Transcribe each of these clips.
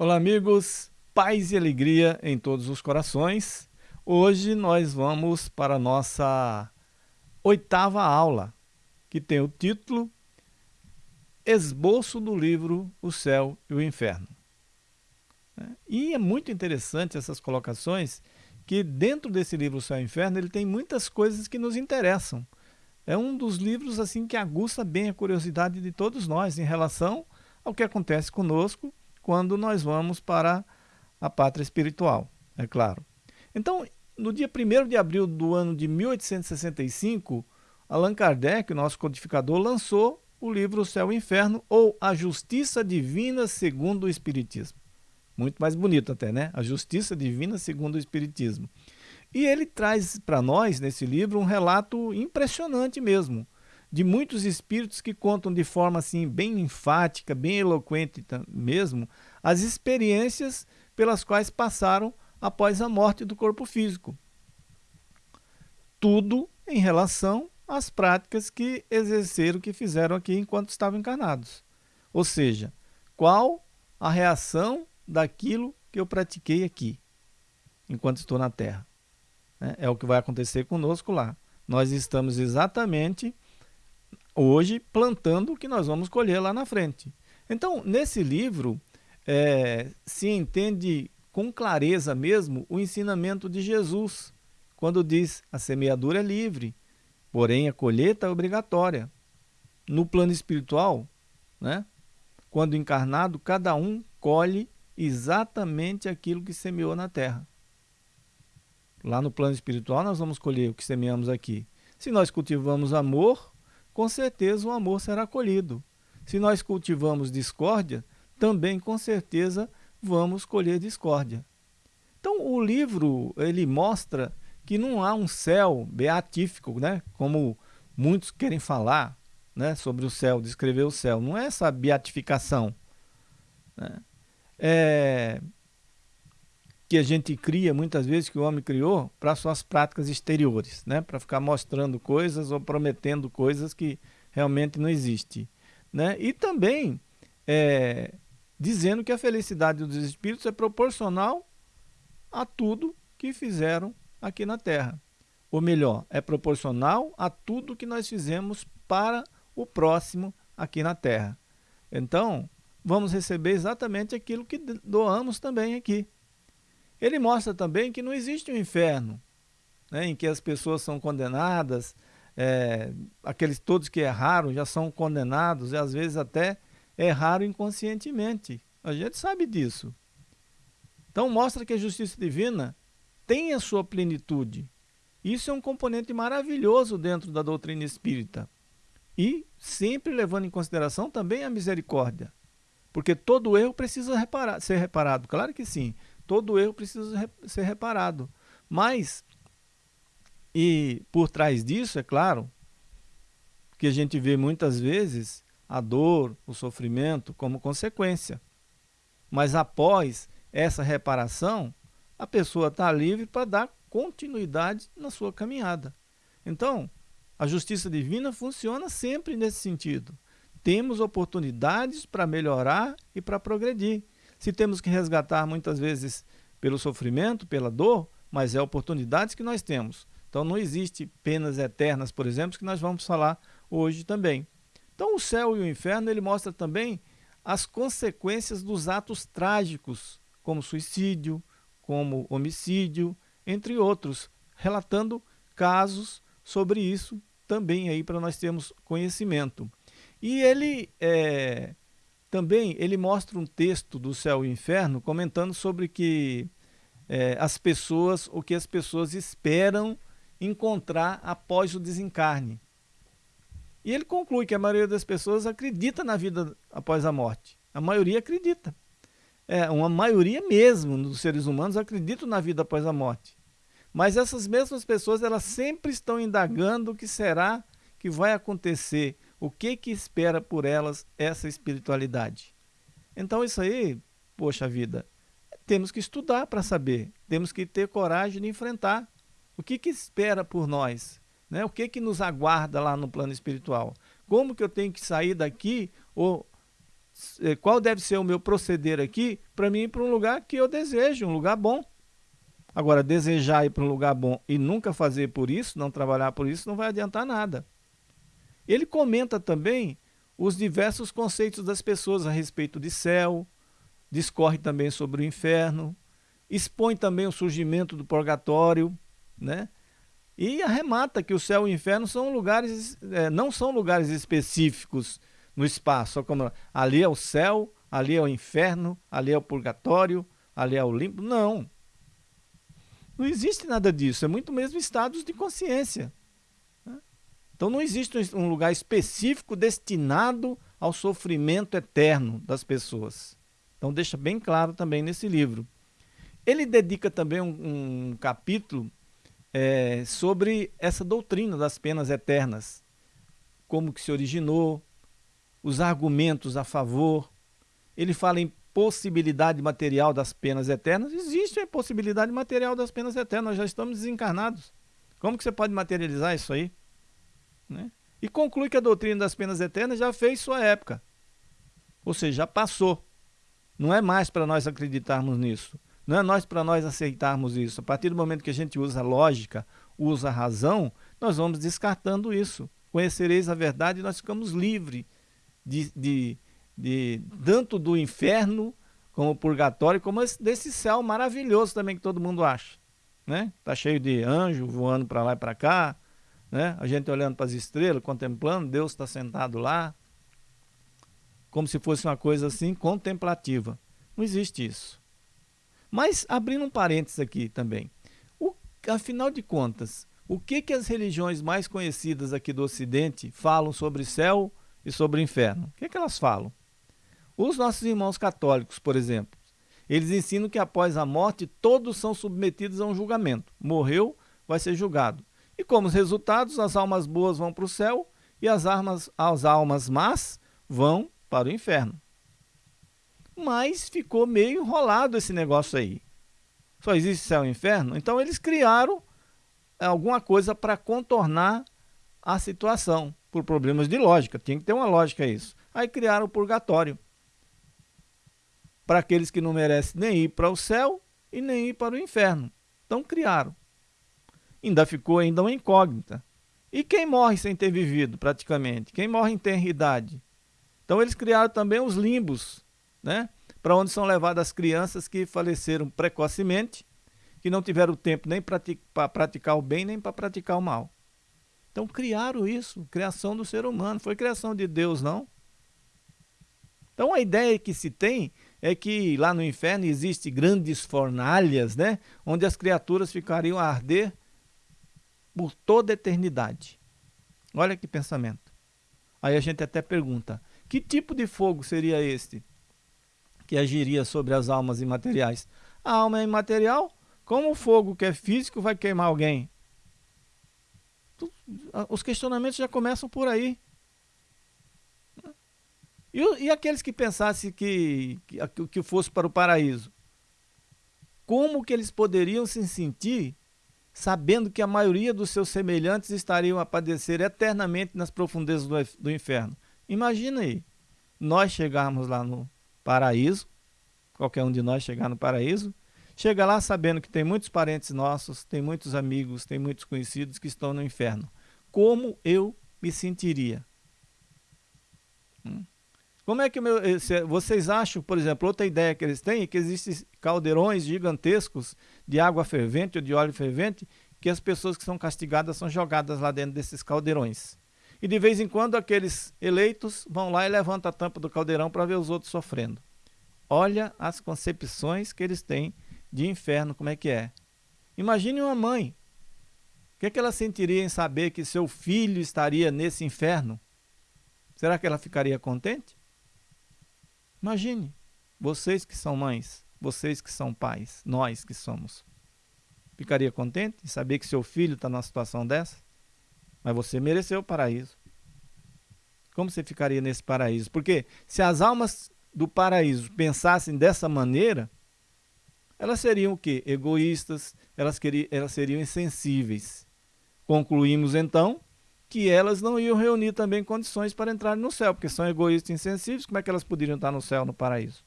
Olá, amigos, paz e alegria em todos os corações. Hoje nós vamos para a nossa oitava aula, que tem o título Esboço do livro O Céu e o Inferno. E é muito interessante essas colocações, que dentro desse livro O Céu e o Inferno ele tem muitas coisas que nos interessam. É um dos livros assim que aguça bem a curiosidade de todos nós em relação ao que acontece conosco quando nós vamos para a pátria espiritual, é claro. Então, no dia 1 de abril do ano de 1865, Allan Kardec, o nosso codificador, lançou o livro O Céu e o Inferno, ou A Justiça Divina segundo o Espiritismo. Muito mais bonito até, né? A Justiça Divina segundo o Espiritismo. E ele traz para nós, nesse livro, um relato impressionante mesmo, de muitos espíritos que contam de forma assim bem enfática, bem eloquente mesmo, as experiências pelas quais passaram após a morte do corpo físico. Tudo em relação às práticas que exerceram, que fizeram aqui enquanto estavam encarnados. Ou seja, qual a reação daquilo que eu pratiquei aqui, enquanto estou na Terra. É, é o que vai acontecer conosco lá. Nós estamos exatamente hoje plantando o que nós vamos colher lá na frente. Então, nesse livro, é, se entende com clareza mesmo o ensinamento de Jesus, quando diz a semeadura é livre, porém a colheita é obrigatória. No plano espiritual, né, quando encarnado, cada um colhe exatamente aquilo que semeou na terra. Lá no plano espiritual, nós vamos colher o que semeamos aqui. Se nós cultivamos amor, com certeza o amor será colhido. Se nós cultivamos discórdia, também com certeza vamos colher discórdia. Então o livro ele mostra que não há um céu beatífico, né? como muitos querem falar né? sobre o céu, descrever o céu. Não é essa beatificação. Né? É, que a gente cria, muitas vezes, que o homem criou para suas práticas exteriores, né? para ficar mostrando coisas ou prometendo coisas que realmente não existem. Né? E também é, dizendo que a felicidade dos espíritos é proporcional a tudo que fizeram aqui na Terra. Ou melhor, é proporcional a tudo que nós fizemos para o próximo aqui na Terra. Então, vamos receber exatamente aquilo que doamos também aqui. Ele mostra também que não existe um inferno, né, em que as pessoas são condenadas, é, aqueles todos que erraram já são condenados, e às vezes até erraram inconscientemente. A gente sabe disso. Então mostra que a justiça divina tem a sua plenitude. Isso é um componente maravilhoso dentro da doutrina espírita. E sempre levando em consideração também a misericórdia. Porque todo erro precisa reparar, ser reparado. Claro que sim. Todo erro precisa ser reparado. Mas, e por trás disso, é claro, que a gente vê muitas vezes a dor, o sofrimento como consequência. Mas após essa reparação, a pessoa está livre para dar continuidade na sua caminhada. Então, a justiça divina funciona sempre nesse sentido. Temos oportunidades para melhorar e para progredir. Se temos que resgatar muitas vezes pelo sofrimento, pela dor, mas é oportunidades que nós temos. Então não existe penas eternas, por exemplo, que nós vamos falar hoje também. Então o céu e o inferno ele mostra também as consequências dos atos trágicos, como suicídio, como homicídio, entre outros, relatando casos sobre isso também aí para nós termos conhecimento. E ele é, também ele mostra um texto do céu e inferno comentando sobre que é, as pessoas, o que as pessoas esperam encontrar após o desencarne. E ele conclui que a maioria das pessoas acredita na vida após a morte. A maioria acredita. É, uma maioria mesmo dos seres humanos acreditam na vida após a morte. Mas essas mesmas pessoas, elas sempre estão indagando o que será que vai acontecer O que que espera por elas essa espiritualidade? Então isso aí, poxa vida, temos que estudar para saber, temos que ter coragem de enfrentar. O que que espera por nós? Né? O que que nos aguarda lá no plano espiritual? Como que eu tenho que sair daqui ou qual deve ser o meu proceder aqui para mim ir para um lugar que eu desejo, um lugar bom. Agora, desejar ir para um lugar bom e nunca fazer por isso, não trabalhar por isso, não vai adiantar nada. Ele comenta também os diversos conceitos das pessoas a respeito de céu, discorre também sobre o inferno, expõe também o surgimento do purgatório, né? E arremata que o céu e o inferno são lugares, é, não são lugares específicos no espaço, como ali é o céu, ali é o inferno, ali é o purgatório, ali é o limpo. Não. Não existe nada disso, é muito mesmo estados de consciência. Né? Então não existe um lugar específico destinado ao sofrimento eterno das pessoas. Então deixa bem claro também nesse livro. Ele dedica também um, um capítulo é, sobre essa doutrina das penas eternas, como que se originou, os argumentos a favor. Ele fala em possibilidade material das penas eternas. Existe a possibilidade material das penas eternas, nós já estamos desencarnados. Como que você pode materializar isso aí? Né? E conclui que a doutrina das penas eternas já fez sua época. Ou seja, já passou. Não é mais para nós acreditarmos nisso. Não é nós para nós aceitarmos isso. A partir do momento que a gente usa a lógica, usa a razão, nós vamos descartando isso. Conhecereis a verdade e nós ficamos livres de, de, de tanto do inferno como purgatório, como esse, desse céu maravilhoso também que todo mundo acha. Né? Tá cheio de anjo voando para lá e para cá, né? A gente olhando para as estrelas, contemplando, Deus está sentado lá, como se fosse uma coisa assim contemplativa. Não existe isso. Mas abrindo um parênteses aqui também, o, afinal de contas, o que que as religiões mais conhecidas aqui do Ocidente falam sobre céu e sobre o inferno? O que que elas falam? Os nossos irmãos católicos, por exemplo, eles ensinam que após a morte todos são submetidos a um julgamento. Morreu, vai ser julgado. E como resultados, as almas boas vão para o céu e as, armas, as almas más vão para o inferno mas ficou meio enrolado esse negócio aí. Só existe céu e inferno? Então eles criaram alguma coisa para contornar a situação, por problemas de lógica, tinha que ter uma lógica isso. Aí criaram o purgatório. Para aqueles que não merecem nem ir para o céu e nem ir para o inferno. Então criaram. Ainda ficou ainda uma incógnita. E quem morre sem ter vivido, praticamente? Quem morre em ter idade? Então eles criaram também os limbos, né? para onde são levadas as crianças que faleceram precocemente, que não tiveram tempo nem para praticar o bem, nem para praticar o mal. Então criaram isso, criação do ser humano, foi criação de Deus, não? Então a ideia que se tem é que lá no inferno existe grandes fornalhas, né? Onde as criaturas ficariam a arder por toda a eternidade. Olha que pensamento. Aí a gente até pergunta, que tipo de fogo seria este? que agiria sobre as almas imateriais. A alma é imaterial, como o fogo que é físico vai queimar alguém? Os questionamentos já começam por aí. E, e aqueles que pensassem que, que, que fosse para o paraíso? Como que eles poderiam se sentir sabendo que a maioria dos seus semelhantes estariam a padecer eternamente nas profundezas do, do inferno? Imagina aí, nós chegarmos lá no, paraíso, qualquer um de nós chegar no paraíso, chega lá sabendo que tem muitos parentes nossos, tem muitos amigos, tem muitos conhecidos que estão no inferno. Como eu me sentiria? Hum? Como é que meu, eh, vocês acham, por exemplo, outra ideia que eles têm é que existem caldeirões gigantescos de água fervente ou de óleo fervente que as pessoas que são castigadas são jogadas lá dentro desses caldeirões. E de vez em quando aqueles eleitos vão lá e levantam a tampa do caldeirão para ver os outros sofrendo. Olha as concepções que eles têm de inferno, como é que é. Imagine uma mãe. O que, é que ela sentiria em saber que seu filho estaria nesse inferno? Será que ela ficaria contente? Imagine, vocês que são mães, vocês que são pais, nós que somos. Ficaria contente em saber que seu filho está numa situação dessa? Mas você mereceu o paraíso. Como você ficaria nesse paraíso? Porque se as almas do paraíso pensassem dessa maneira, elas seriam o quê? Egoístas, elas, queriam, elas seriam insensíveis. Concluímos então que elas não iam reunir também condições para entrar no céu, porque são egoístas e insensíveis, como é que elas poderiam estar no céu, no paraíso?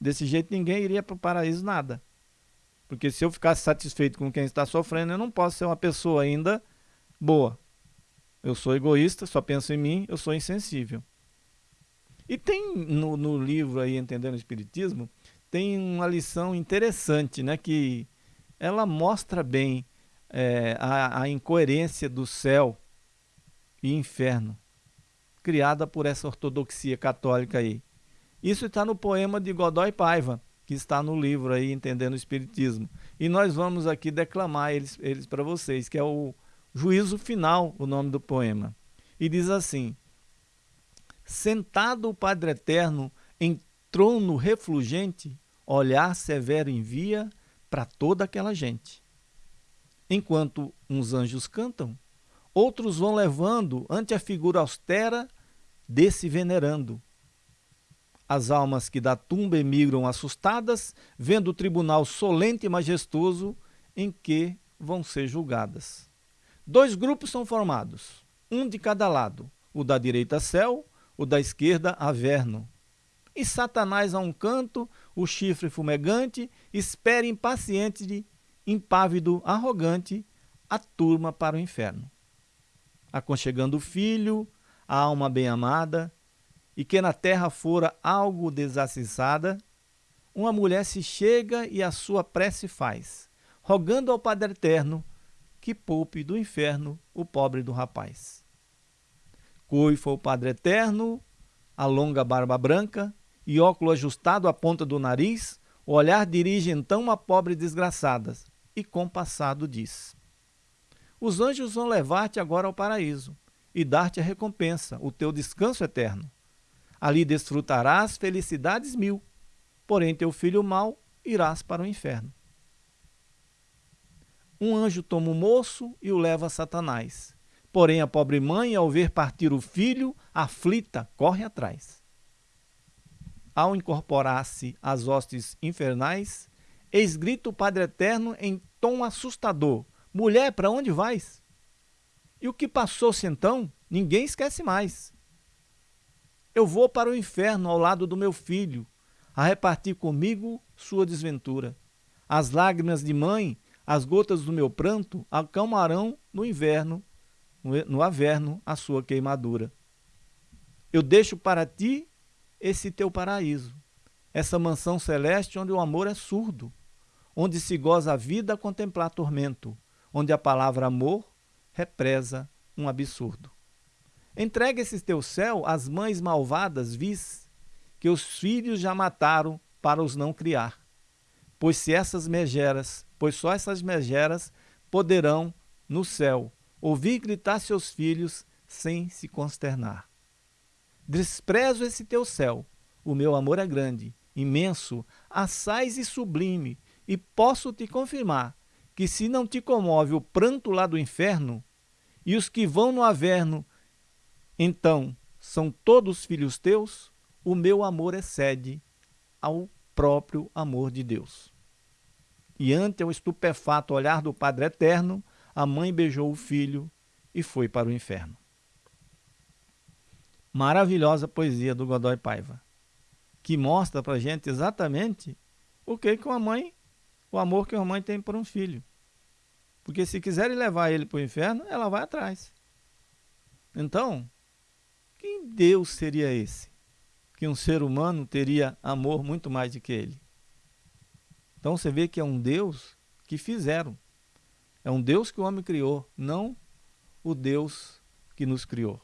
Desse jeito ninguém iria para o paraíso nada. Porque se eu ficasse satisfeito com quem está sofrendo, eu não posso ser uma pessoa ainda boa. Eu sou egoísta, só penso em mim, eu sou insensível. E tem no, no livro aí, Entendendo o Espiritismo, tem uma lição interessante, né? Que ela mostra bem é, a, a incoerência do céu e inferno, criada por essa ortodoxia católica aí. Isso está no poema de Godoy Paiva, que está no livro aí, Entendendo o Espiritismo. E nós vamos aqui declamar eles, eles para vocês, que é o Juízo Final, o nome do poema. E diz assim: Sentado o Padre Eterno em trono refulgente, olhar severo envia para toda aquela gente. Enquanto uns anjos cantam, outros vão levando ante a figura austera desse venerando. As almas que da tumba emigram assustadas, vendo o tribunal solente e majestoso em que vão ser julgadas. Dois grupos são formados, um de cada lado, o da direita céu, o da esquerda averno. E Satanás a um canto, o chifre fumegante, espera impaciente de impávido, arrogante, a turma para o inferno. Aconchegando o filho, a alma bem-amada, e que na terra fora algo desassensada, uma mulher se chega e a sua prece faz, rogando ao Padre Eterno que poupe do inferno o pobre do rapaz. Coifa o Padre Eterno, a longa barba branca e óculo ajustado à ponta do nariz, o olhar dirige então a pobre desgraçada, e compassado diz: Os anjos vão levar-te agora ao paraíso e dar-te a recompensa, o teu descanso eterno. Ali desfrutarás felicidades mil, porém teu filho mau irás para o inferno. Um anjo toma o moço e o leva a Satanás. Porém, a pobre mãe, ao ver partir o filho, aflita, corre atrás. Ao incorporar-se às hostes infernais, eis grita o Padre Eterno em tom assustador: Mulher, para onde vais? E o que passou-se então, ninguém esquece mais. Eu vou para o inferno ao lado do meu filho, a repartir comigo sua desventura. As lágrimas de mãe, as gotas do meu pranto, acalmarão no inverno, no averno, a sua queimadura. Eu deixo para ti esse teu paraíso, essa mansão celeste onde o amor é surdo, onde se goza a vida a contemplar tormento, onde a palavra amor represa um absurdo. Entrega esse teu céu às mães malvadas vis, que os filhos já mataram para os não criar. Pois se essas megeras, pois só essas megeras poderão, no céu, ouvir gritar seus filhos sem se consternar. Desprezo esse teu céu, o meu amor é grande, imenso, assaz e sublime, e posso te confirmar que se não te comove o pranto lá do inferno, e os que vão no averno, então são todos filhos teus, o meu amor excede ao próprio amor de Deus. E ante o estupefato olhar do Padre Eterno, a mãe beijou o filho e foi para o inferno. Maravilhosa poesia do Godoy Paiva, que mostra para gente exatamente o que, que uma mãe o amor que uma mãe tem por um filho. Porque se quiserem levar ele para o inferno, ela vai atrás. Então, que Deus seria esse? Que um ser humano teria amor muito mais do que ele. Então você vê que é um Deus que fizeram. É um Deus que o homem criou, não o Deus que nos criou.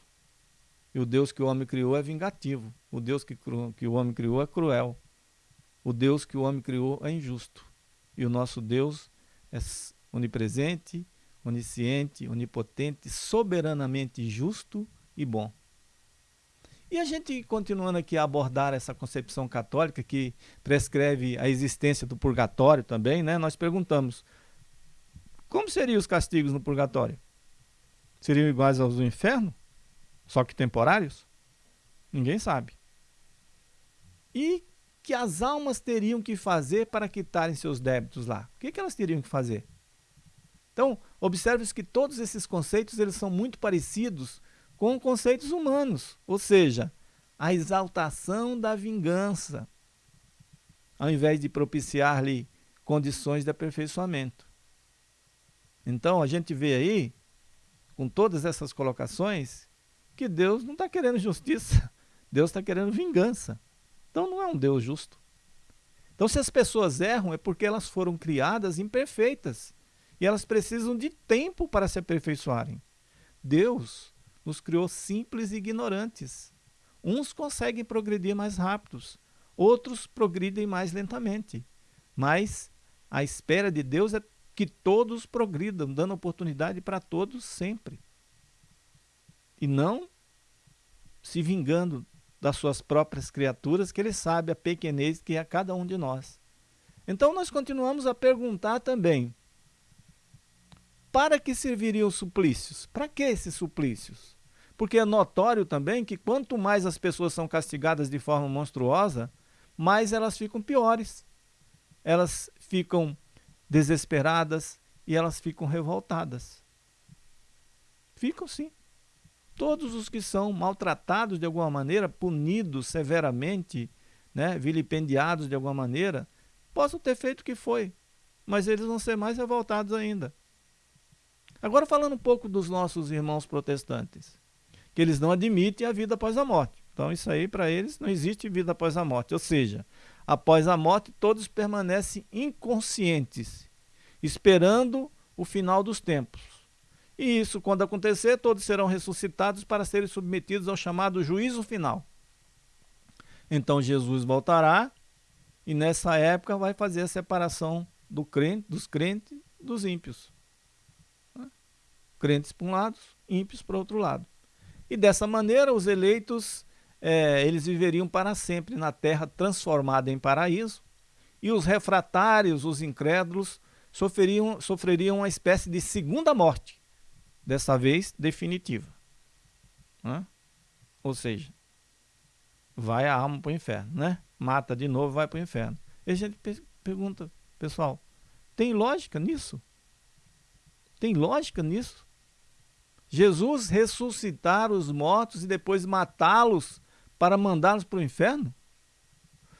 E o Deus que o homem criou é vingativo. O Deus que, que o homem criou é cruel. O Deus que o homem criou é injusto. E o nosso Deus é onipresente, onisciente, onipotente, soberanamente justo e bom. E a gente continuando aqui a abordar essa concepção católica que prescreve a existência do purgatório também, né? Nós perguntamos: como seriam os castigos no purgatório? Seriam iguais aos do inferno? Só que temporários? Ninguém sabe. E que as almas teriam que fazer para quitarem seus débitos lá? O que, que elas teriam que fazer? Então, observe que todos esses conceitos eles são muito parecidos com conceitos humanos, ou seja, a exaltação da vingança, ao invés de propiciar-lhe condições de aperfeiçoamento. Então, a gente vê aí, com todas essas colocações, que Deus não está querendo justiça, Deus está querendo vingança. Então, não é um Deus justo. Então, se as pessoas erram, é porque elas foram criadas imperfeitas e elas precisam de tempo para se aperfeiçoarem. Deus nos criou simples e ignorantes. Uns conseguem progredir mais rápidos, outros progridem mais lentamente. Mas a espera de Deus é que todos progridam, dando oportunidade para todos sempre. E não se vingando das suas próprias criaturas, que ele sabe a pequenez que é a cada um de nós. Então nós continuamos a perguntar também, para que serviriam os suplícios? Para que esses suplícios? Porque é notório também que quanto mais as pessoas são castigadas de forma monstruosa, mais elas ficam piores. Elas ficam desesperadas e elas ficam revoltadas. Ficam sim. Todos os que são maltratados de alguma maneira, punidos severamente, né, vilipendiados de alguma maneira, possam ter feito o que foi, mas eles vão ser mais revoltados ainda. Agora falando um pouco dos nossos irmãos protestantes, que eles não admitem a vida após a morte. Então isso aí para eles não existe vida após a morte, ou seja, após a morte todos permanecem inconscientes, esperando o final dos tempos. E isso, quando acontecer, todos serão ressuscitados para serem submetidos ao chamado juízo final. Então Jesus voltará e nessa época vai fazer a separação do crente, dos crentes dos ímpios. Crentes para um lado, ímpios para outro lado. E dessa maneira os eleitos é, eles viveriam para sempre na terra transformada em paraíso, e os refratários, os incrédulos, sofreriam, sofreriam uma espécie de segunda morte, dessa vez definitiva. Né? Ou seja, vai a alma para o inferno, né? Mata de novo, vai para o inferno. E a gente pergunta, pessoal, tem lógica nisso? Tem lógica nisso? Jesus ressuscitar os mortos e depois matá-los para mandá-los para o inferno?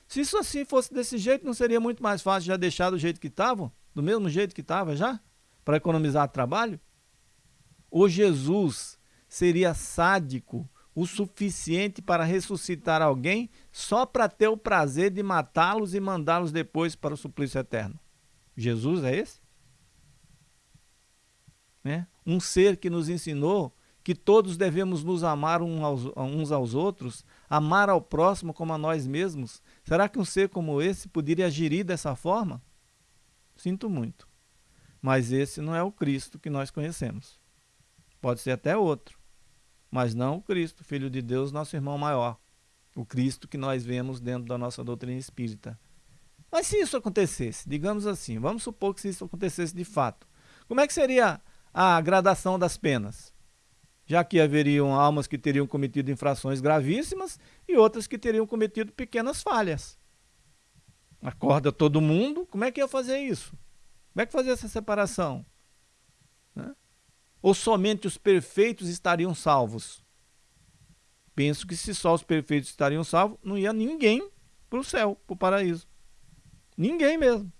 Se isso assim fosse desse jeito, não seria muito mais fácil já deixar do jeito que estavam? Do mesmo jeito que estava já? Para economizar trabalho? Ou Jesus seria sádico o suficiente para ressuscitar alguém só para ter o prazer de matá-los e mandá-los depois para o suplício eterno? Jesus é esse? Né? Um ser que nos ensinou que todos devemos nos amar uns aos outros, amar ao próximo como a nós mesmos. Será que um ser como esse poderia agir dessa forma? Sinto muito. Mas esse não é o Cristo que nós conhecemos. Pode ser até outro, mas não o Cristo, Filho de Deus, nosso irmão maior. O Cristo que nós vemos dentro da nossa doutrina espírita. Mas se isso acontecesse, digamos assim, vamos supor que se isso acontecesse de fato, como é que seria a gradação das penas? já que haveriam almas que teriam cometido infrações gravíssimas e outras que teriam cometido pequenas falhas. Acorda todo mundo, como é que ia fazer isso? Como é que fazer essa separação? Ou somente os perfeitos estariam salvos? Penso que se só os perfeitos estariam salvos, não ia ninguém para o céu, para o paraíso. Ninguém mesmo.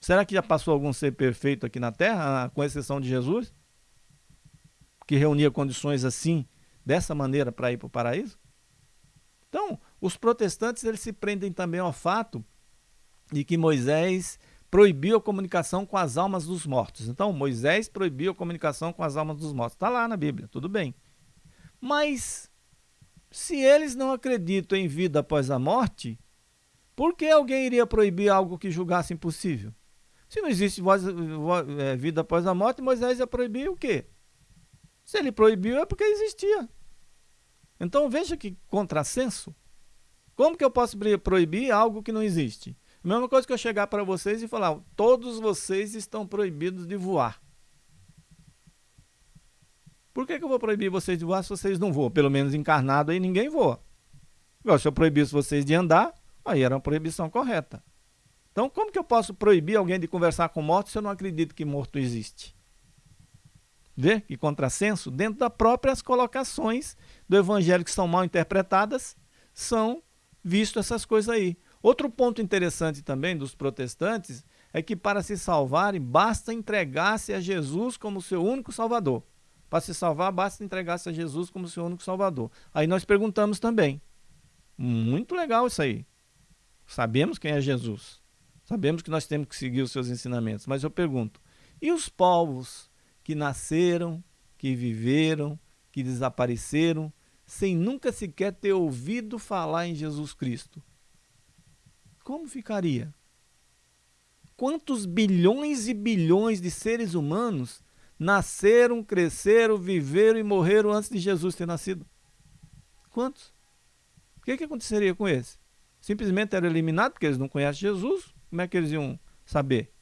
Será que já passou algum ser perfeito aqui na Terra, com exceção de Jesus? que reunia condições assim, dessa maneira, para ir para o paraíso? Então, os protestantes eles se prendem também ao fato de que Moisés proibiu a comunicação com as almas dos mortos. Então, Moisés proibiu a comunicação com as almas dos mortos. Está lá na Bíblia, tudo bem. Mas, se eles não acreditam em vida após a morte, por que alguém iria proibir algo que julgasse impossível? Se não existe voz, voz, é, vida após a morte, Moisés ia proibir o quê? Se ele proibiu é porque existia. Então veja que contrassenso. Como que eu posso proibir algo que não existe? A mesma coisa que eu chegar para vocês e falar, todos vocês estão proibidos de voar. Por que, que eu vou proibir vocês de voar se vocês não voam? Pelo menos encarnado aí ninguém voa. Igual, se eu proibisse vocês de andar, aí era uma proibição correta. Então, como que eu posso proibir alguém de conversar com morto se eu não acredito que morto existe? Vê que contrassenso? Dentro das próprias colocações do evangelho que são mal interpretadas, são vistas essas coisas aí. Outro ponto interessante também dos protestantes é que para se salvarem, basta entregar-se a Jesus como seu único salvador. Para se salvar, basta entregar-se a Jesus como seu único salvador. Aí nós perguntamos também. Muito legal isso aí. Sabemos quem é Jesus. Sabemos que nós temos que seguir os seus ensinamentos, mas eu pergunto: e os povos que nasceram, que viveram, que desapareceram, sem nunca sequer ter ouvido falar em Jesus Cristo? Como ficaria? Quantos bilhões e bilhões de seres humanos nasceram, cresceram, viveram e morreram antes de Jesus ter nascido? Quantos? O que, que aconteceria com eles? Simplesmente eram eliminados porque eles não conhecem Jesus? Como é que eles iam saber?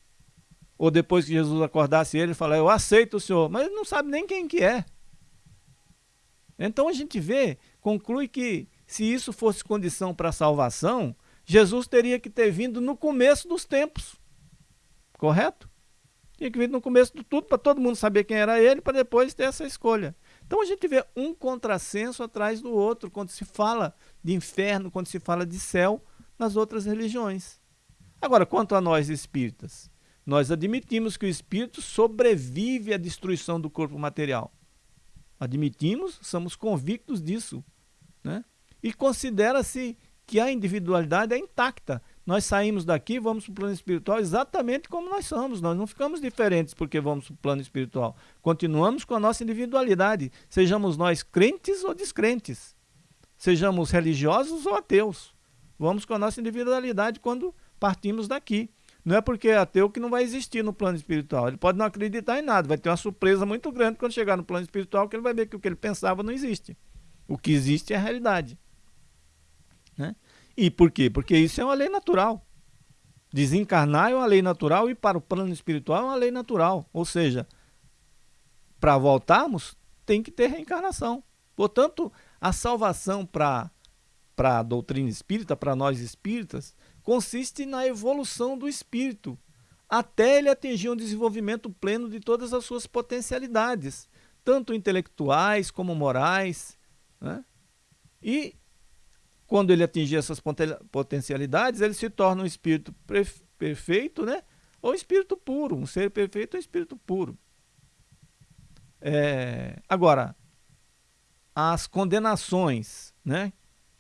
Ou depois que Jesus acordasse ele, falar, eu aceito o Senhor, mas ele não sabe nem quem que é. Então a gente vê, conclui que se isso fosse condição para a salvação, Jesus teria que ter vindo no começo dos tempos. Correto? Tinha que vir no começo de tudo para todo mundo saber quem era ele, para depois ter essa escolha. Então a gente vê um contrassenso atrás do outro quando se fala de inferno, quando se fala de céu nas outras religiões. Agora, quanto a nós espíritas, nós admitimos que o espírito sobrevive à destruição do corpo material. Admitimos, somos convictos disso. Né? E considera-se que a individualidade é intacta. Nós saímos daqui, vamos para o plano espiritual exatamente como nós somos. Nós não ficamos diferentes porque vamos para o plano espiritual. Continuamos com a nossa individualidade, sejamos nós crentes ou descrentes, sejamos religiosos ou ateus. Vamos com a nossa individualidade quando partimos daqui. Não é porque é ateu que não vai existir no plano espiritual. Ele pode não acreditar em nada, vai ter uma surpresa muito grande quando chegar no plano espiritual, que ele vai ver que o que ele pensava não existe. O que existe é a realidade. E por quê? Porque isso é uma lei natural. Desencarnar é uma lei natural e para o plano espiritual é uma lei natural. Ou seja, para voltarmos, tem que ter reencarnação. Portanto, a salvação para a doutrina espírita, para nós espíritas, consiste na evolução do espírito, até ele atingir um desenvolvimento pleno de todas as suas potencialidades, tanto intelectuais como morais. Né? E quando ele atingir essas potencialidades, ele se torna um espírito perfeito, né? ou espírito puro, um ser perfeito ou espírito puro. É, agora, as condenações né,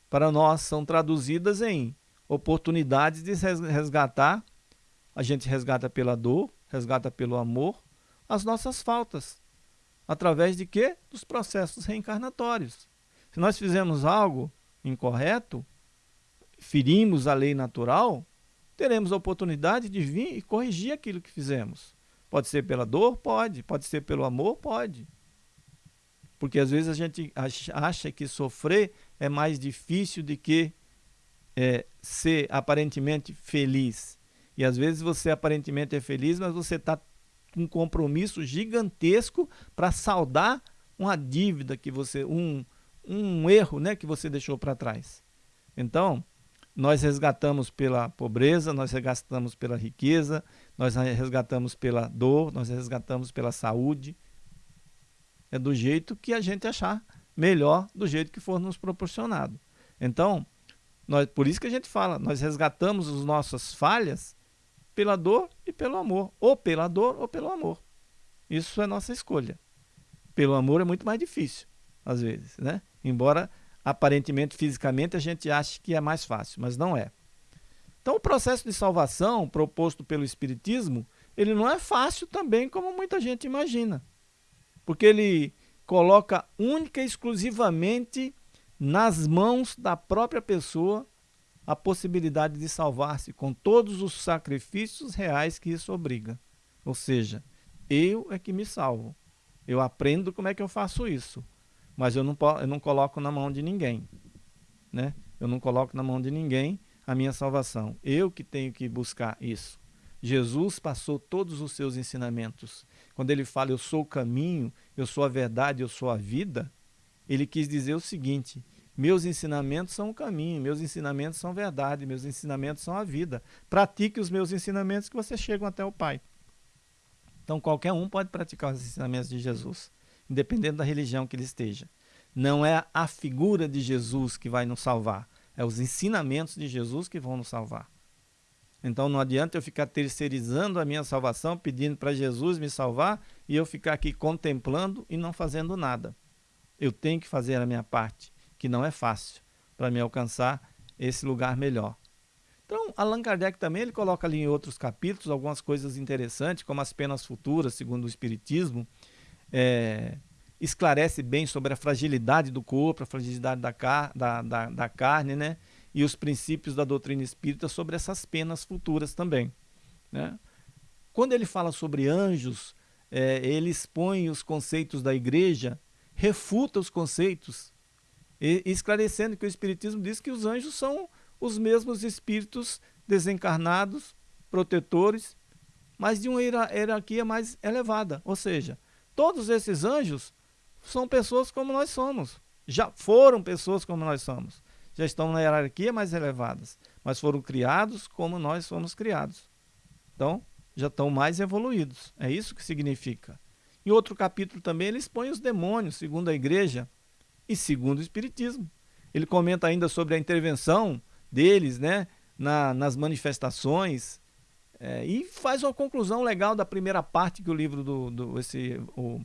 para nós são traduzidas em oportunidades de resgatar. A gente resgata pela dor, resgata pelo amor, as nossas faltas. Através de quê? Dos processos reencarnatórios. Se nós fizemos algo incorreto, ferimos a lei natural, teremos a oportunidade de vir e corrigir aquilo que fizemos. Pode ser pela dor? Pode. Pode ser pelo amor? Pode. Porque às vezes a gente acha que sofrer é mais difícil do que é, ser aparentemente feliz. E às vezes você aparentemente é feliz, mas você está com um compromisso gigantesco para saldar uma dívida que você, um, um erro né, que você deixou para trás. Então, nós resgatamos pela pobreza, nós resgatamos pela riqueza, nós resgatamos pela dor, nós resgatamos pela saúde. É do jeito que a gente achar melhor, do jeito que for nos proporcionado. Então, nós, por isso que a gente fala, nós resgatamos as nossas falhas pela dor e pelo amor. Ou pela dor ou pelo amor. Isso é nossa escolha. Pelo amor é muito mais difícil, às vezes, né? Embora aparentemente, fisicamente, a gente ache que é mais fácil, mas não é. Então, o processo de salvação proposto pelo Espiritismo, ele não é fácil também, como muita gente imagina. Porque ele coloca única e exclusivamente nas mãos da própria pessoa a possibilidade de salvar-se com todos os sacrifícios reais que isso obriga. Ou seja, eu é que me salvo. Eu aprendo como é que eu faço isso. Mas eu não, eu não coloco na mão de ninguém. Né? Eu não coloco na mão de ninguém a minha salvação. Eu que tenho que buscar isso. Jesus passou todos os seus ensinamentos. quando ele fala eu sou o caminho, eu sou a verdade, eu sou a vida, ele quis dizer o seguinte: meus ensinamentos são o caminho, meus ensinamentos são verdade, meus ensinamentos são a vida. Pratique os meus ensinamentos que você chegam até o Pai. Então qualquer um pode praticar os ensinamentos de Jesus, independente da religião que ele esteja. Não é a figura de Jesus que vai nos salvar, é os ensinamentos de Jesus que vão nos salvar. Então não adianta eu ficar terceirizando a minha salvação, pedindo para Jesus me salvar e eu ficar aqui contemplando e não fazendo nada. Eu tenho que fazer a minha parte que não é fácil para me alcançar esse lugar melhor. Então, Allan Kardec também ele coloca ali em outros capítulos algumas coisas interessantes, como as penas futuras, segundo o Espiritismo, é, esclarece bem sobre a fragilidade do corpo, a fragilidade da, car da, da, da carne, né? e os princípios da doutrina espírita sobre essas penas futuras também. Né? Quando ele fala sobre anjos, é, ele expõe os conceitos da igreja, refuta os conceitos e, esclarecendo que o Espiritismo diz que os anjos são os mesmos espíritos desencarnados, protetores, mas de uma hierarquia mais elevada. Ou seja, todos esses anjos são pessoas como nós somos. Já foram pessoas como nós somos. Já estão na hierarquia mais elevadas, mas foram criados como nós fomos criados. Então, já estão mais evoluídos. É isso que significa. Em outro capítulo também ele expõe os demônios, segundo a igreja, e segundo o Espiritismo. Ele comenta ainda sobre a intervenção deles né, na, nas manifestações é, e faz uma conclusão legal da primeira parte que o livro do, do esse, o,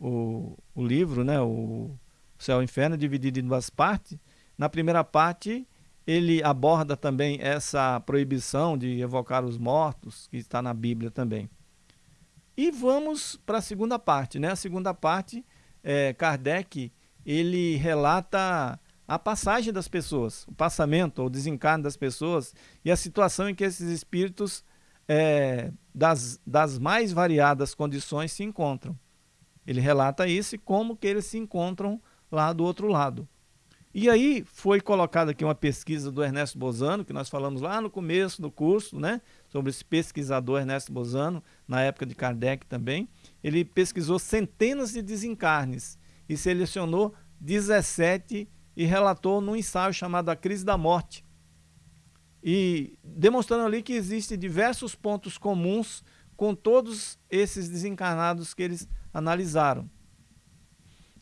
o, o livro, né, o Céu e Inferno, dividido em duas partes. Na primeira parte, ele aborda também essa proibição de evocar os mortos, que está na Bíblia também. E vamos para a segunda parte. Né? A segunda parte, é, Kardec ele relata a passagem das pessoas, o passamento ou desencarne das pessoas e a situação em que esses espíritos é, das, das mais variadas condições se encontram. Ele relata isso e como que eles se encontram lá do outro lado. E aí foi colocada aqui uma pesquisa do Ernesto Bozano, que nós falamos lá no começo do curso, né, sobre esse pesquisador Ernesto Bozano, na época de Kardec também. Ele pesquisou centenas de desencarnes e selecionou 17 e relatou num ensaio chamado A Crise da Morte. E demonstrando ali que existem diversos pontos comuns com todos esses desencarnados que eles analisaram.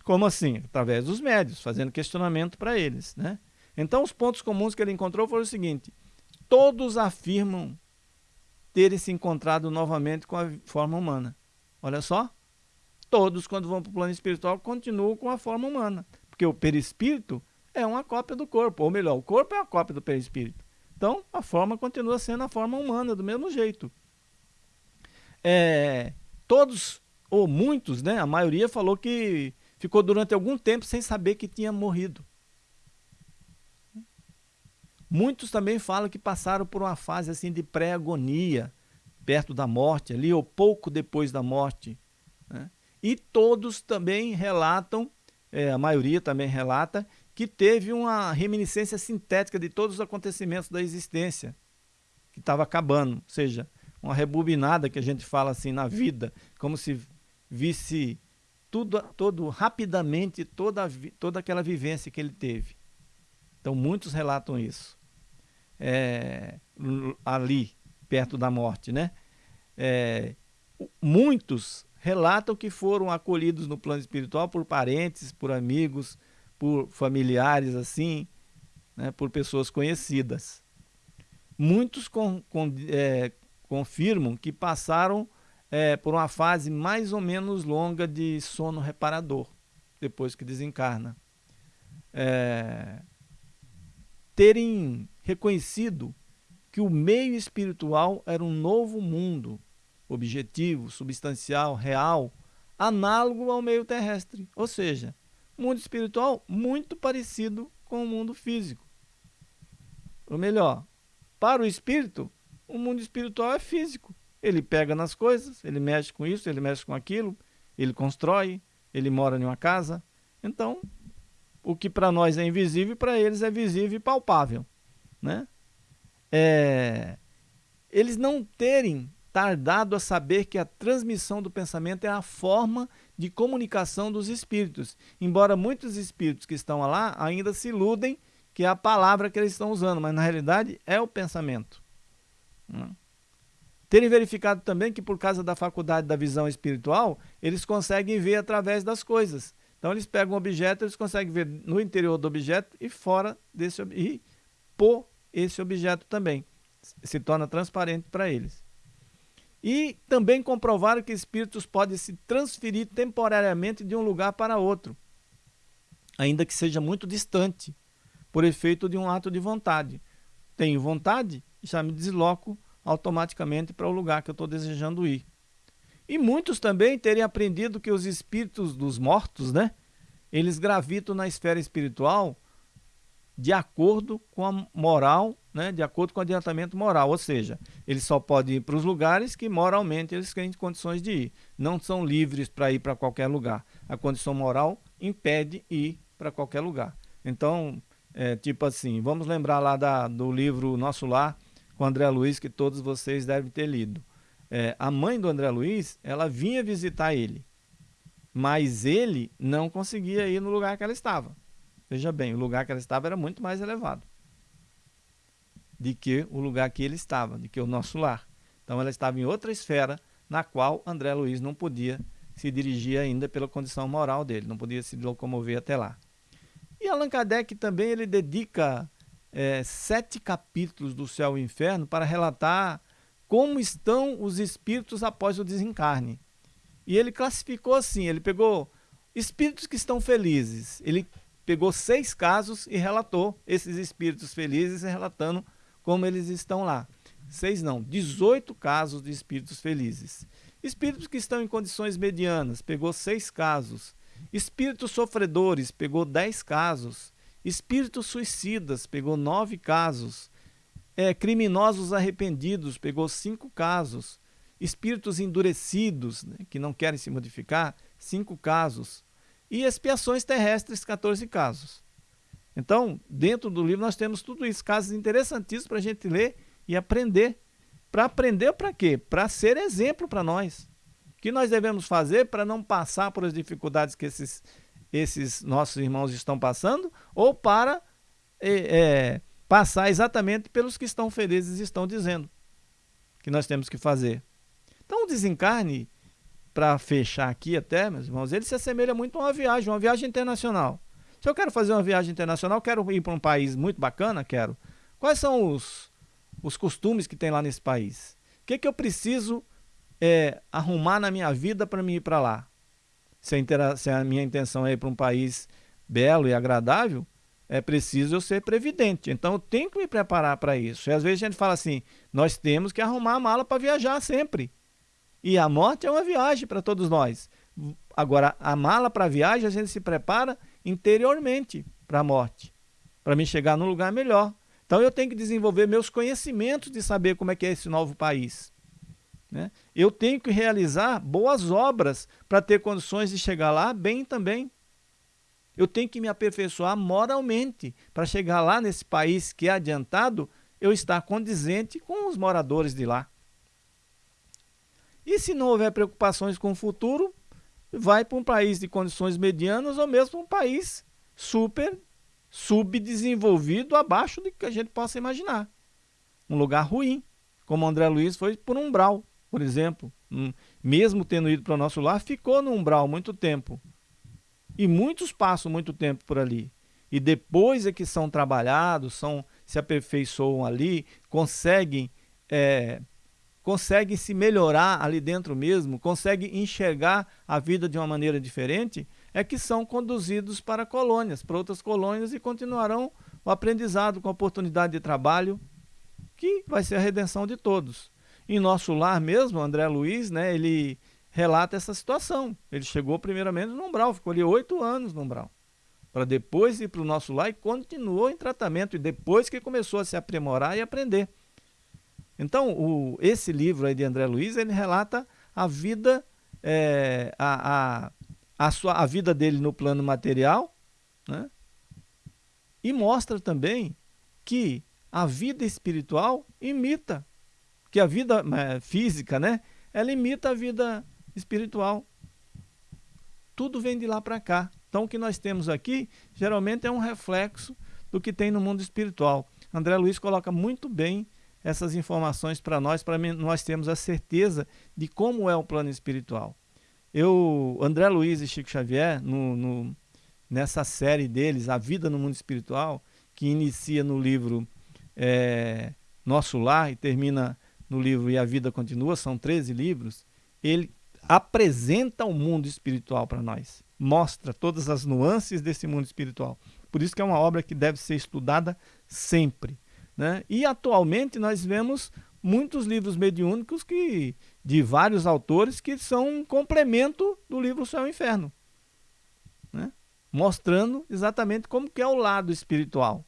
Como assim? Através dos médios, fazendo questionamento para eles. Né? Então, os pontos comuns que ele encontrou foram o seguinte: todos afirmam terem se encontrado novamente com a forma humana. Olha só, todos, quando vão para o plano espiritual, continuam com a forma humana. Porque o perispírito é uma cópia do corpo, ou melhor, o corpo é uma cópia do perispírito. Então, a forma continua sendo a forma humana, do mesmo jeito. É, todos, ou muitos, né, a maioria falou que ficou durante algum tempo sem saber que tinha morrido. Muitos também falam que passaram por uma fase assim de pré-agonia, perto da morte, ali ou pouco depois da morte. Né? E todos também relatam, é, a maioria também relata, que teve uma reminiscência sintética de todos os acontecimentos da existência, que estava acabando, ou seja, uma rebobinada que a gente fala assim na vida, como se visse tudo, todo rapidamente toda, toda aquela vivência que ele teve. Então muitos relatam isso. É, ali, perto da morte, né? É, muitos relatam que foram acolhidos no plano espiritual por parentes, por amigos, por familiares assim, né, por pessoas conhecidas. Muitos com, com, é, confirmam que passaram é, por uma fase mais ou menos longa de sono reparador, depois que desencarna. É, terem reconhecido que o meio espiritual era um novo mundo, objetivo, substancial, real, análogo ao meio terrestre. Ou seja, mundo espiritual muito parecido com o mundo físico. Ou melhor, para o espírito, o mundo espiritual é físico. Ele pega nas coisas, ele mexe com isso, ele mexe com aquilo, ele constrói, ele mora em uma casa. Então, o que para nós é invisível, para eles é visível e palpável. Né? É, eles não terem estar dado a saber que a transmissão do pensamento é a forma de comunicação dos espíritos, embora muitos espíritos que estão lá ainda se iludem que é a palavra que eles estão usando, mas na realidade é o pensamento. Hum. Terem verificado também que por causa da faculdade da visão espiritual, eles conseguem ver através das coisas. Então eles pegam um objeto, eles conseguem ver no interior do objeto e fora desse e por esse objeto também. Se torna transparente para eles. E também comprovaram que espíritos podem se transferir temporariamente de um lugar para outro, ainda que seja muito distante, por efeito de um ato de vontade. Tenho vontade, já me desloco automaticamente para o lugar que eu estou desejando ir. E muitos também terem aprendido que os espíritos dos mortos, né, eles gravitam na esfera espiritual de acordo com a moral, né, de acordo com o adiantamento moral, ou seja, eles só podem ir para os lugares que moralmente eles têm condições de ir. Não são livres para ir para qualquer lugar. A condição moral impede ir para qualquer lugar. Então, é, tipo assim, vamos lembrar lá da, do livro Nosso Lar, com André Luiz, que todos vocês devem ter lido. É, a mãe do André Luiz, ela vinha visitar ele, mas ele não conseguia ir no lugar que ela estava. Veja bem, o lugar que ela estava era muito mais elevado de que o lugar que ele estava, de que o nosso lar. Então ela estava em outra esfera na qual André Luiz não podia se dirigir ainda pela condição moral dele, não podia se locomover até lá. E Allan Kardec também ele dedica é, sete capítulos do Céu e Inferno para relatar como estão os espíritos após o desencarne. E ele classificou assim, ele pegou espíritos que estão felizes, ele pegou seis casos e relatou esses espíritos felizes, relatando como eles estão lá. Seis não, 18 casos de espíritos felizes. Espíritos que estão em condições medianas, pegou seis casos. Espíritos sofredores, pegou dez casos. Espíritos suicidas, pegou nove casos. É, criminosos arrependidos, pegou cinco casos. Espíritos endurecidos, né, que não querem se modificar, cinco casos e expiações terrestres, 14 casos. Então, dentro do livro nós temos tudo isso, casos interessantíssimos para a gente ler e aprender. Para aprender para quê? Para ser exemplo para nós. O que nós devemos fazer para não passar por as dificuldades que esses, esses nossos irmãos estão passando ou para é, é, passar exatamente pelos que estão felizes e estão dizendo que nós temos que fazer. Então, o desencarne para fechar aqui até, meus irmãos, ele se assemelha muito a uma viagem, uma viagem internacional. Se eu quero fazer uma viagem internacional, quero ir para um país muito bacana, quero. Quais são os, os costumes que tem lá nesse país? O que, que eu preciso é, arrumar na minha vida para me ir para lá? Se a, se a minha intenção é ir para um país belo e agradável, é preciso eu ser previdente. Então eu tenho que me preparar para isso. E às vezes a gente fala assim, nós temos que arrumar a mala para viajar sempre. E a morte é uma viagem para todos nós. Agora, a mala para viagem, a gente se prepara interiormente para a morte, para me chegar num lugar melhor. Então, eu tenho que desenvolver meus conhecimentos de saber como é que é esse novo país. Né? Eu tenho que realizar boas obras para ter condições de chegar lá bem também. Eu tenho que me aperfeiçoar moralmente para chegar lá nesse país que é adiantado, eu estar condizente com os moradores de lá. E se não houver preocupações com o futuro, vai para um país de condições medianas ou mesmo um país super subdesenvolvido, abaixo do que a gente possa imaginar. Um lugar ruim, como André Luiz foi por um umbral, por exemplo. Um, mesmo tendo ido para o nosso lar, ficou no umbral muito tempo. E muitos passam muito tempo por ali. E depois é que são trabalhados, são, se aperfeiçoam ali, conseguem é, consegue se melhorar ali dentro mesmo, consegue enxergar a vida de uma maneira diferente, é que são conduzidos para colônias, para outras colônias e continuarão o aprendizado com a oportunidade de trabalho, que vai ser a redenção de todos. Em nosso lar mesmo, André Luiz, né, ele relata essa situação. Ele chegou primeiramente no umbral, ficou ali oito anos no umbral, para depois ir para o nosso lar e continuou em tratamento, e depois que começou a se aprimorar e aprender. Então, o, esse livro aí de André Luiz, ele relata a vida, é, a, a, a, sua, a vida dele no plano material, né? e mostra também que a vida espiritual imita Porque a vida é, física, né? Ela imita a vida espiritual. Tudo vem de lá para cá. Então, o que nós temos aqui, geralmente é um reflexo do que tem no mundo espiritual. André Luiz coloca muito bem essas informações para nós, para nós termos a certeza de como é o plano espiritual. Eu, André Luiz e Chico Xavier, no, no, nessa série deles, A Vida no Mundo Espiritual, que inicia no livro é, Nosso Lar e termina no livro E a Vida Continua, são 13 livros, ele apresenta o mundo espiritual para nós, mostra todas as nuances desse mundo espiritual. Por isso que é uma obra que deve ser estudada sempre. Né? E atualmente nós vemos muitos livros mediúnicos que, de vários autores que são um complemento do livro Céu e Inferno. Né? Mostrando exatamente como que é o lado espiritual.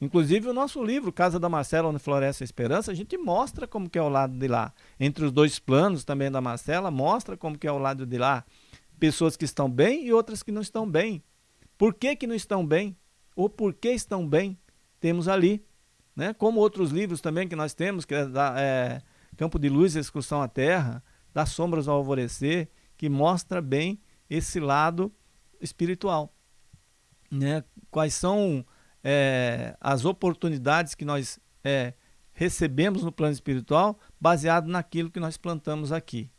Inclusive o nosso livro, Casa da Marcela, onde floresce a esperança, a gente mostra como que é o lado de lá. Entre os dois planos também da Marcela, mostra como que é o lado de lá. Pessoas que estão bem e outras que não estão bem. Por que que não estão bem? Ou por que estão bem? Temos ali. Né? Como outros livros também que nós temos, que é, da, é Campo de Luz, Excursão à Terra, Das Sombras ao Alvorecer, que mostra bem esse lado espiritual. Né? Quais são é, as oportunidades que nós é, recebemos no plano espiritual baseado naquilo que nós plantamos aqui.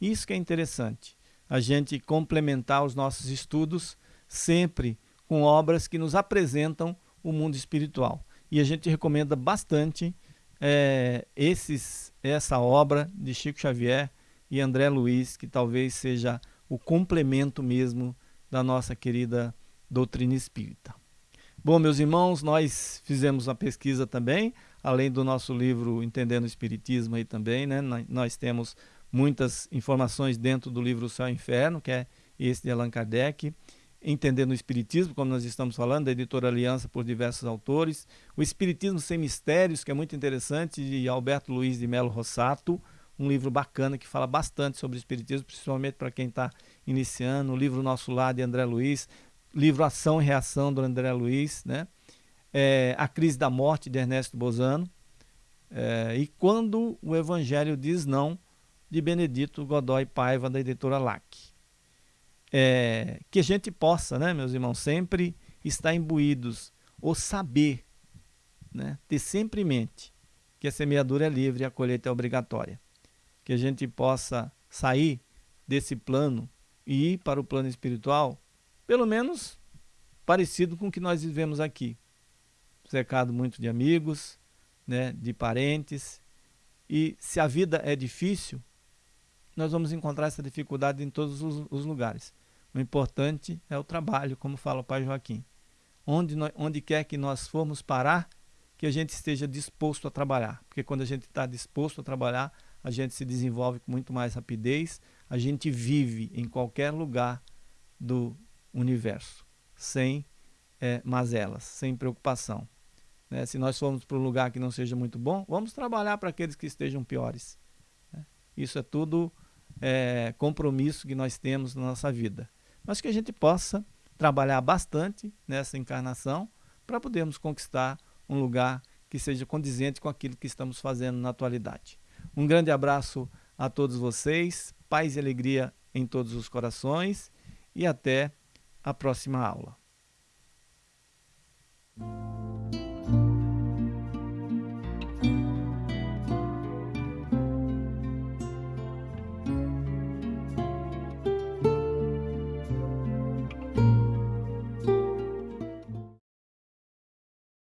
Isso que é interessante, a gente complementar os nossos estudos sempre com obras que nos apresentam o mundo espiritual. E a gente recomenda bastante é, esses, essa obra de Chico Xavier e André Luiz, que talvez seja o complemento mesmo da nossa querida doutrina espírita. Bom, meus irmãos, nós fizemos uma pesquisa também, além do nosso livro Entendendo o Espiritismo aí também, né? Nós temos muitas informações dentro do livro Céu e Inferno, que é esse de Allan Kardec, Entendendo o Espiritismo, como nós estamos falando, da editora Aliança por diversos autores, o Espiritismo Sem Mistérios, que é muito interessante, de Alberto Luiz de Melo Rossato, um livro bacana que fala bastante sobre o Espiritismo, principalmente para quem está iniciando, o livro Nosso Lar de André Luiz, livro Ação e Reação do André Luiz, né? É, a Crise da Morte de Ernesto Bozano, é, e Quando o Evangelho Diz Não, de Benedito Godoy Paiva, da editora LAC. É, que a gente possa, né, meus irmãos, sempre estar imbuídos, ou saber, né, ter sempre em mente que a semeadura é livre e a colheita é obrigatória. Que a gente possa sair desse plano e ir para o plano espiritual pelo menos parecido com o que nós vivemos aqui. Cercado muito de amigos, né, de parentes. E se a vida é difícil, nós vamos encontrar essa dificuldade em todos os, os lugares. O importante é o trabalho, como fala o pai Joaquim. Onde, nós, onde quer que nós formos parar, que a gente esteja disposto a trabalhar. Porque quando a gente está disposto a trabalhar, a gente se desenvolve com muito mais rapidez, a gente vive em qualquer lugar do, universo, sem é, mazelas, sem preocupação. Né? Se nós formos para um lugar que não seja muito bom, vamos trabalhar para aqueles que estejam piores. Né? Isso é tudo é, compromisso que nós temos na nossa vida mas que a gente possa trabalhar bastante nessa encarnação para podermos conquistar um lugar que seja condizente com aquilo que estamos fazendo na atualidade. Um grande abraço a todos vocês, paz e alegria em todos os corações e até a próxima aula.